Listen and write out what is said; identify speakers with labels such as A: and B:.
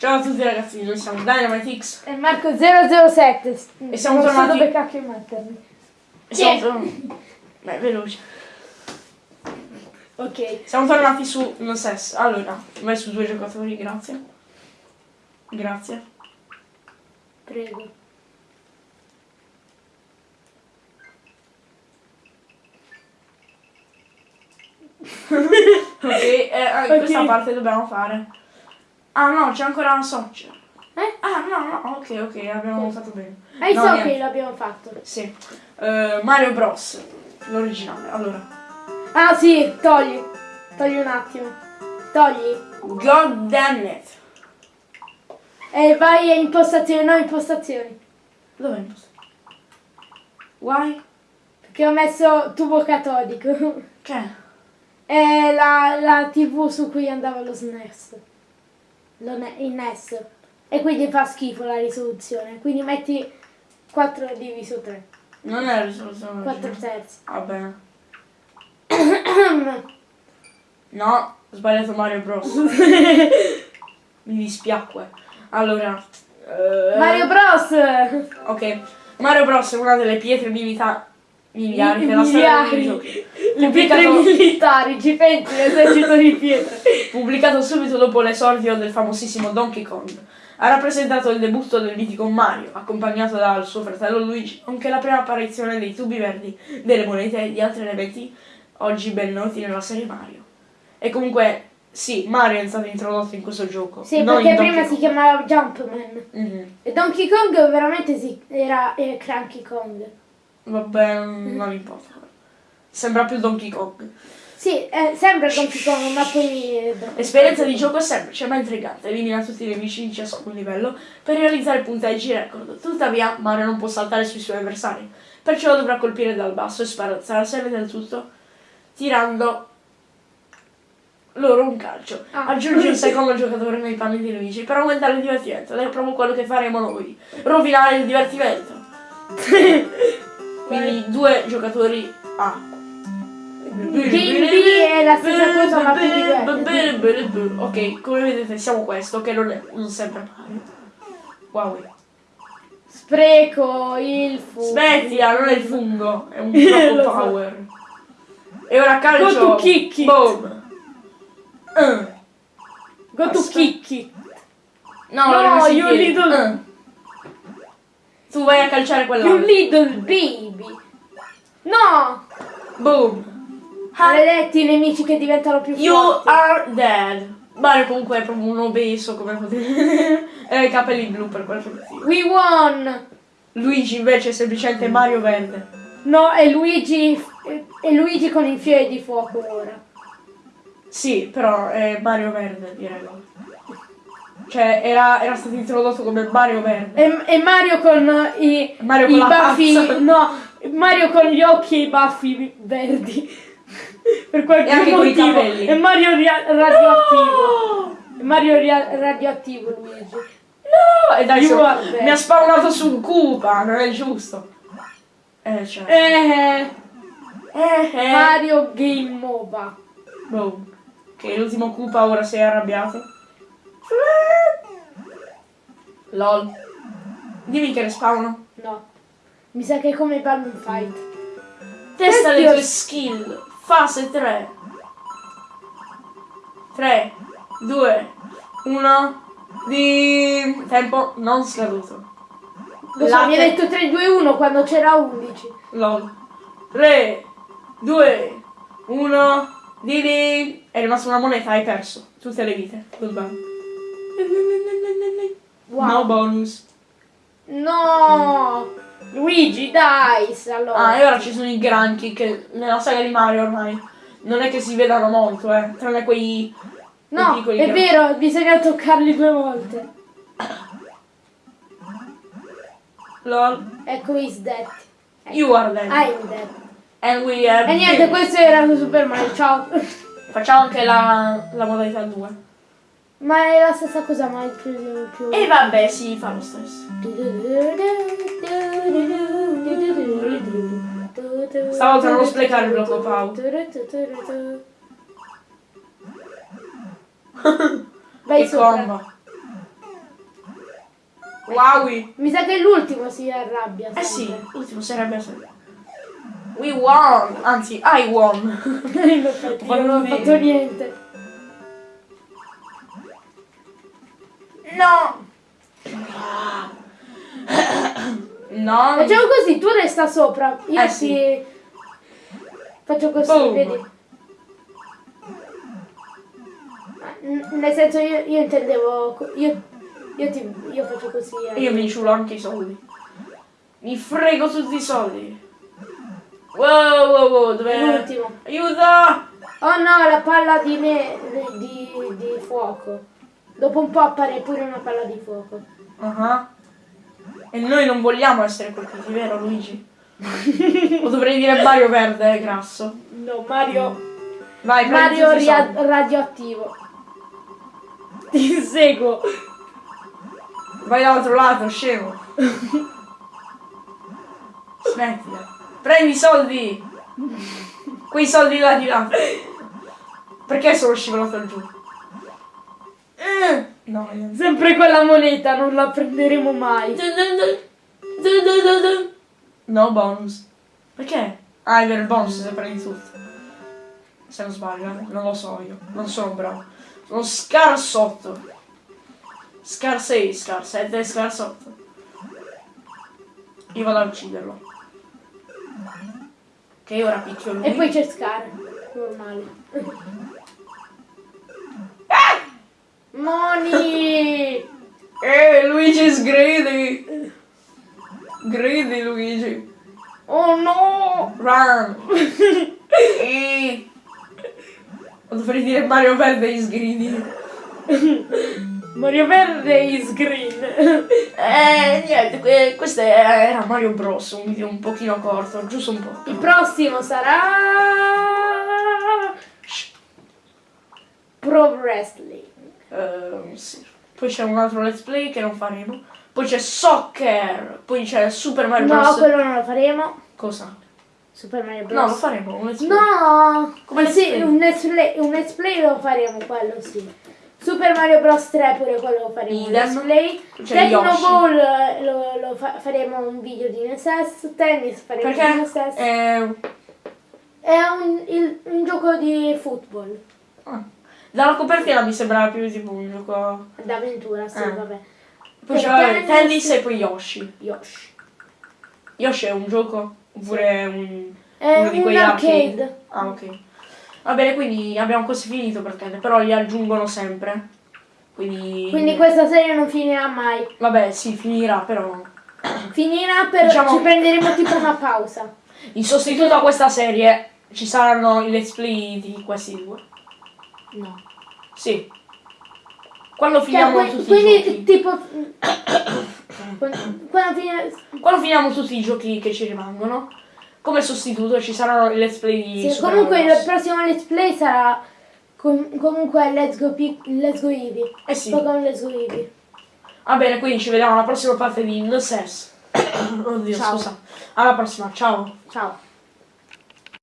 A: Ciao a tutti ragazzi, noi siamo Dynamite X
B: E Marco 007.
A: E siamo
B: non so
A: tornati-
B: dove cacchio mettermi.
A: e siamo
B: Sì.
A: tornati... Beh, veloce.
B: Ok.
A: Siamo tornati su non SES. Allora, vai su due giocatori, grazie. Grazie.
B: Prego.
A: Ok, eh, eh,
B: Ok.
A: questa parte dobbiamo fare. Ah no, c'è ancora una socia.
B: Eh?
A: Ah no, no, ok, ok, abbiamo fatto bene.
B: Hai
A: No,
B: so che l'abbiamo fatto.
A: Sì. Eh, Mario Bros. L'originale. Allora.
B: Ah sì, togli. Togli un attimo. Togli.
A: God damn it.
B: E vai a impostazioni, no impostazioni.
A: Dov'è il posto? Why?
B: Perché ho messo tubo catodico.
A: Che?
B: È la, la tv su cui andava lo SNES. Il NES. E quindi fa schifo la risoluzione. Quindi metti 4 diviso 3.
A: Non è la risoluzione
B: 4
A: originale.
B: terzi.
A: Va bene. No, ho sbagliato Mario Bros. Mi dispiacque. Allora. eh,
B: Mario Bros!
A: Ok. Mario Bros è una delle pietre miliari della storia dei
B: Miliari. Le pietre militari, ci pensi, l'esercito di pietre.
A: pubblicato subito dopo l'esordio del famosissimo Donkey Kong. Ha rappresentato il debutto del mitico Mario, accompagnato dal suo fratello Luigi, nonché la prima apparizione dei tubi verdi, delle monete e di altri elementi oggi ben noti nella serie Mario. E comunque, sì, Mario è stato introdotto in questo gioco.
B: Sì, perché prima
A: Donkey
B: si
A: Kong.
B: chiamava Jumpman.
A: Mhm.
B: E Donkey Kong veramente si, era, era Cranky Kong.
A: Vabbè, non importa. Sembra più Donkey Kong.
B: Sì, eh, sembra Donkey Kong, ma poi... eh,
A: L'esperienza di gioco è semplice ma intrigante, elimina tutti i nemici di ciascun livello per realizzare punteggi record. Tuttavia, Mario non può saltare sui suoi avversari, perciò dovrà colpire dal basso e sparazzare del tutto, tirando loro un calcio.
B: Ah.
A: Aggiungi un secondo giocatore nei panni di nemici per aumentare il divertimento, ed è proprio quello che faremo noi, rovinare il divertimento. Quindi due giocatori A.
B: Game B è la stessa cosa, ma più divertente.
A: Ok, come vedete siamo questo, che non, è, non sembra Mario. Wow.
B: Spreco, il fu.
A: Smettila, non è il fungo, è un troppo power. E ora calcio.
B: Go to kick it.
A: Boom. Eh.
B: Go to
A: Aspetta.
B: Kiki.
A: No,
B: No,
A: in
B: you
A: piedi.
B: little-
A: Eh. Tu vai a calciare
B: You
A: quella.
B: little baby. No!
A: Boom.
B: Maledetti i nemici che diventano più
A: You
B: forti.
A: are dead. Mario comunque è proprio un obeso, come potete. E ha i capelli blu per quel motivo.
B: We won!
A: Luigi invece è semplicemente Mario Verde.
B: No, è Luigi. È Luigi con il fiore di fuoco ora.
A: Sì, però è Mario Verde, direi. Cioè, era, era stato introdotto come Mario Verde.
B: E, e Mario con i,
A: Mario
B: i
A: con
B: baffi. No, Mario con gli occhi e i baffi verdi. Per qualche
A: E anche
B: motivo. E Mario radioattivo.
A: No!
B: E Mario radioattivo Luigi.
A: No! E dai,
B: You
A: so-
B: are dead.
A: mi ha spawnato su Koopa, non è giusto. Eh, cioè.
B: Eh,
A: Eh, eh.
B: Mario Game MOBA.
A: Boom. Ok, l'ultimo Koopa ora si è arrabbiato. LOL. Dimmi che respawno.
B: No. Mi sa che è come Balloon Fight.
A: Testa le tue skill. Fase 3. 3, 2, 1. Di tempo non scaduto.
B: Lo so,
A: Latte.
B: mi hai detto 3, 2, 1 quando c'era 11.
A: LOL. 3, 2, 1. Di di. È rimasta una moneta, hai perso. Tutte le vite. Goodbye.
B: Wow.
A: No bonus.
B: No! Luigi, dice allora.
A: Ah, e ora ci sono i granchi che nella saga di Mario ormai non è che si vedano molto, eh. Tranne quei. quei
B: no,
A: piccoli
B: è
A: granchi.
B: vero, bisogna toccarli due volte.
A: LOL.
B: Ecco, is dead.
A: You are dead.
B: I'm dead.
A: And we have.
B: E niente, questo era Super Mario, ciao.
A: Facciamo anche la, la modalità 2.
B: Ma è la stessa cosa, ma è più... più...
A: E vabbè, si fa lo stesso. Stavolta non sprecare il blocco Pau.
B: Vai
A: Che
B: sopra.
A: combo. Wowi.
B: Mi sa che l'ultimo si arrabbia.
A: Eh sì,
B: sempre.
A: l'ultimo sarebbe sempre. We won! Anzi, I won!
B: Non ho
A: fatto
B: niente.
A: No! No!
B: Facciamo così, tu resta sopra. Io
A: Eh,
B: ti...
A: sì.
B: Faccio così,
A: Boom.
B: vedi? N- Nel senso io, io intendevo... Io, io, ti, io faccio così. eh.
A: Io mi ciulo anche i soldi. Mi frego tutti i soldi. Wow, wow, wow, dov'è?
B: L'ultimo.
A: Aiuto!
B: Oh no, la palla di, me, di, di fuoco. Dopo un po' appare pure una palla di fuoco.
A: Ah. E noi non vogliamo essere colpiti, vero Luigi? o dovrei dire Mario verde, eh, grasso.
B: No, Mario...
A: Vai,
B: Mario radioattivo. Ti seguo.
A: Vai dall'altro lato, scemo. Smettila. Prendi i soldi. Quei soldi là di là. Perché sono scivolato giù? Eh, No, niente.
B: Sempre quella moneta, non la prenderemo mai.
A: No bonus. Perché? Ah, è vero, il bonus se prendi tutto. Se non sbaglio, eh. non lo so io. Non sono bravo. Sono scarsotto. Scar 6, scar 7, scar 8. Io vado a ucciderlo. Ok, ora picchio lui.
B: E poi c'è Scar. Normale. Moni!
A: Eh, Luigi is greedy. Greedy Luigi.
B: Oh no!
A: Run. eh. Dovrei dire Mario Verde is greedy.
B: Mario Verde is green.
A: Eh, niente, que- questo era Mario Bros, un video un pochino corto, giusto un po'.
B: Il prossimo sarà... Pro Wrestling.
A: Ehm, sì. Poi c'è un altro let's play che non faremo. Poi c'è Soccer. Poi c'è Super Mario
B: No,
A: Bros.
B: quello non lo faremo.
A: Cosa?
B: Super Mario Bros.
A: No, lo faremo un let's play.
B: No!
A: Come let's
B: sì,
A: play?
B: un let's, play, un let's play lo faremo, quello sì. Super Mario Bros 3 pure quello lo faremo un let's play. Tecno. Ball eh, lo, lo fa- faremo un video di NSS. Tennis faremo di
A: Perché?
B: NSS.
A: Eh,
B: È un, il- un gioco di football.
A: ah. Dalla copertina mi sembrava più tipo un gioco.
B: D'avventura, sì,
A: Eh.
B: vabbè.
A: Poi vabbè,
B: tennis.
A: e poi Yoshi.
B: Yoshi.
A: Yoshi è un gioco? Oppure un.
B: È
A: uno di
B: un
A: quegli
B: arcade.
A: Ah, ok. Va bene, quindi abbiamo quasi finito per tennis, però li aggiungono sempre. Quindi.
B: Quindi questa serie non finirà mai.
A: Vabbè, sì, finirà, però.
B: Finirà per...
A: Diciamo-
B: ci prenderemo tipo una pausa.
A: In sostituto a questa serie ci saranno i let's play di questi due.
B: No.
A: Sì. Quando
B: Cioè,
A: finiamo
B: que-
A: tutti i
B: quindi
A: giochi.
B: tipo... quando, fine-
A: Quando finiamo tutti i giochi che ci rimangono. Come sostituto ci saranno i let's play di
B: sì, comunque il prossimo let's play sarà com- comunque Let's Go, Let's Go Eevee.
A: Eh sì.
B: Pokémon Let's Go Eevee.
A: Va bene, quindi ci vediamo alla prossima parte di No. Oddio,
B: Ciao.
A: scusa. Alla prossima, ciao.
B: Ciao.